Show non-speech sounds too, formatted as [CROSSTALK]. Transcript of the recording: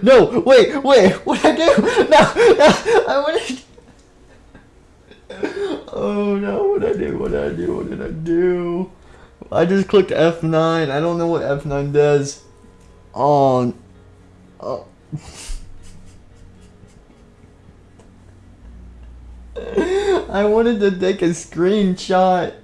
No, wait, wait, what I do? No, no, I wanted. Oh no, what I do? What did I do? What did I do? I just clicked F9. I don't know what F9 does. On. oh. [LAUGHS] I wanted to take a screenshot.